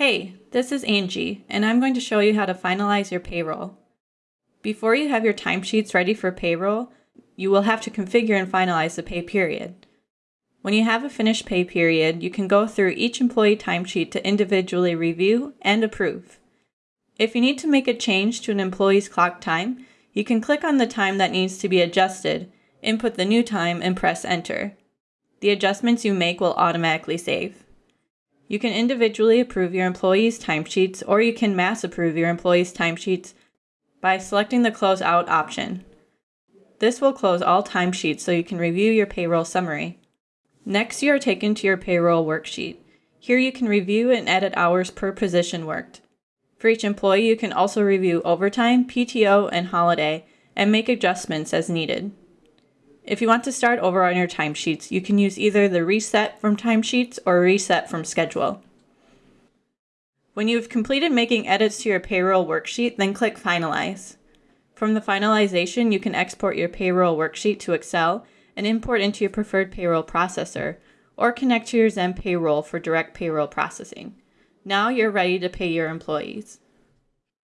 Hey, this is Angie, and I'm going to show you how to finalize your payroll. Before you have your timesheets ready for payroll, you will have to configure and finalize the pay period. When you have a finished pay period, you can go through each employee timesheet to individually review and approve. If you need to make a change to an employee's clock time, you can click on the time that needs to be adjusted, input the new time, and press enter. The adjustments you make will automatically save. You can individually approve your employees' timesheets or you can mass approve your employees' timesheets by selecting the Close Out option. This will close all timesheets so you can review your payroll summary. Next, you are taken to your payroll worksheet. Here you can review and edit hours per position worked. For each employee, you can also review overtime, PTO, and holiday, and make adjustments as needed. If you want to start over on your timesheets, you can use either the Reset from Timesheets or Reset from Schedule. When you have completed making edits to your payroll worksheet, then click Finalize. From the finalization, you can export your payroll worksheet to Excel and import into your preferred payroll processor, or connect to your Zen Payroll for direct payroll processing. Now you're ready to pay your employees.